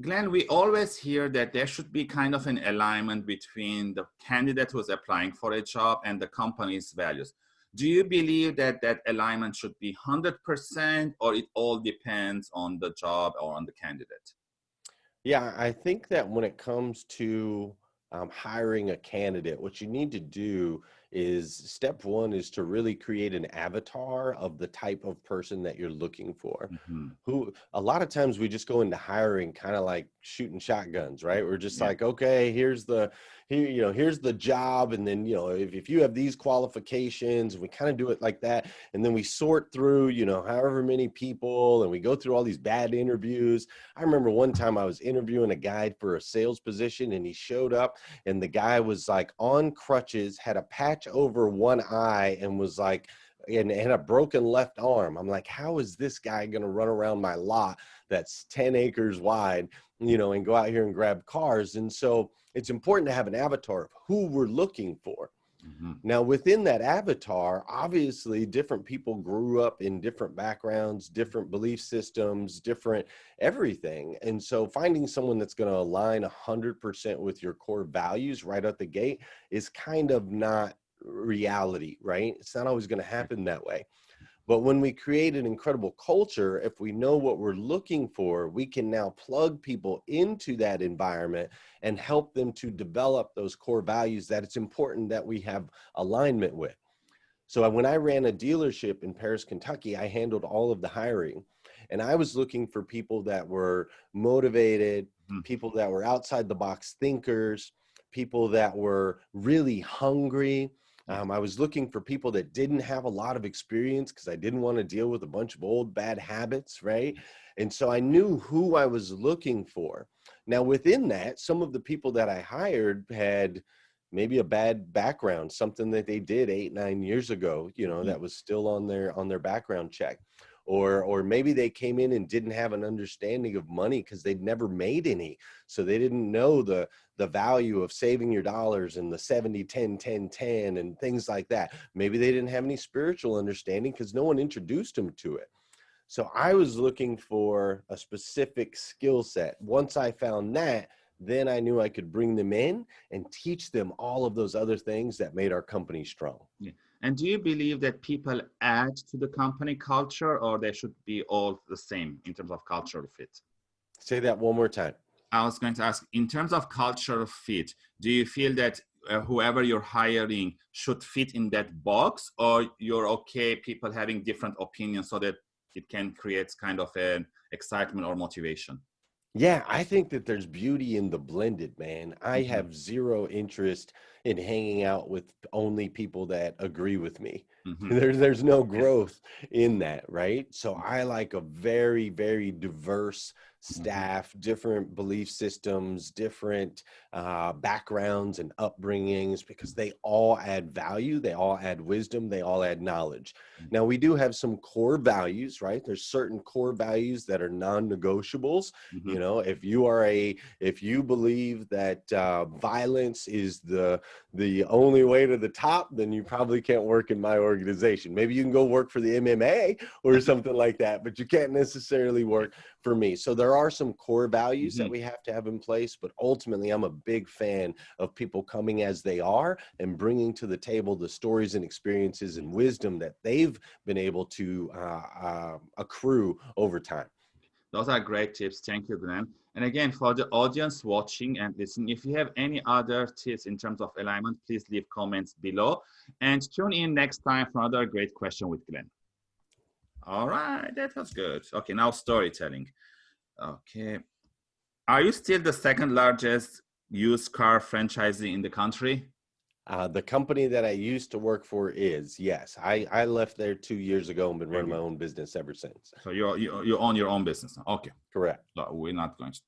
Glenn, we always hear that there should be kind of an alignment between the candidate who's applying for a job and the company's values. Do you believe that that alignment should be 100% or it all depends on the job or on the candidate? Yeah, I think that when it comes to um, hiring a candidate, what you need to do is step one is to really create an avatar of the type of person that you're looking for. Mm -hmm. Who a lot of times we just go into hiring kind of like shooting shotguns, right? We're just yeah. like, okay, here's the here, you know, here's the job. And then, you know, if, if you have these qualifications, we kind of do it like that. And then we sort through, you know, however many people and we go through all these bad interviews. I remember one time I was interviewing a guy for a sales position and he showed up and the guy was like on crutches, had a patch over one eye and was like, and, and a broken left arm. I'm like, how is this guy going to run around my lot that's 10 acres wide, you know, and go out here and grab cars? And so it's important to have an avatar of who we're looking for. Mm -hmm. Now, within that avatar, obviously, different people grew up in different backgrounds, different belief systems, different everything. And so, finding someone that's going to align 100% with your core values right out the gate is kind of not reality, right? It's not always going to happen that way. But when we create an incredible culture, if we know what we're looking for, we can now plug people into that environment and help them to develop those core values that it's important that we have alignment with. So when I ran a dealership in Paris, Kentucky, I handled all of the hiring and I was looking for people that were motivated, mm. people that were outside the box thinkers, people that were really hungry, um, I was looking for people that didn't have a lot of experience because I didn't want to deal with a bunch of old bad habits, right? And so I knew who I was looking for. Now, within that, some of the people that I hired had maybe a bad background, something that they did eight, nine years ago, you know, mm -hmm. that was still on their on their background check or or maybe they came in and didn't have an understanding of money because they'd never made any. So they didn't know the the value of saving your dollars and the 70 10 10 10 and things like that. Maybe they didn't have any spiritual understanding because no one introduced them to it. So i was looking for a specific skill set. Once i found that then i knew i could bring them in and teach them all of those other things that made our company strong. Yeah. And do you believe that people add to the company culture or they should be all the same in terms of cultural fit? Say that one more time. I was going to ask, in terms of cultural fit, do you feel that uh, whoever you're hiring should fit in that box or you're okay people having different opinions so that it can create kind of an excitement or motivation? Yeah, I think that there's beauty in the blended, man. I mm-hmm. have zero interest in hanging out with only people that agree with me. Mm-hmm. There's there's no growth in that, right? So I like a very very diverse Mm-hmm. Staff, different belief systems, different uh, backgrounds and upbringings, because they all add value, they all add wisdom, they all add knowledge. Mm-hmm. Now, we do have some core values, right? There's certain core values that are non-negotiables. Mm-hmm. You know, if you are a, if you believe that uh, violence is the the only way to the top, then you probably can't work in my organization. Maybe you can go work for the MMA or something like that, but you can't necessarily work for me. So there are some core values mm-hmm. that we have to have in place, but ultimately I'm a big fan of people coming as they are and bringing to the table the stories and experiences and wisdom that they've been able to uh, uh, accrue over time. Those are great tips. Thank you, Glenn. And again, for the audience watching and listening, if you have any other tips in terms of alignment, please leave comments below and tune in next time for another great question with Glenn. All right, that was good. Okay, now storytelling. Okay. Are you still the second largest used car franchisee in the country? Uh, the company that I used to work for is yes. I I left there two years ago and been running my own business ever since. So you you you own your own business. Okay. Correct. So we're not going to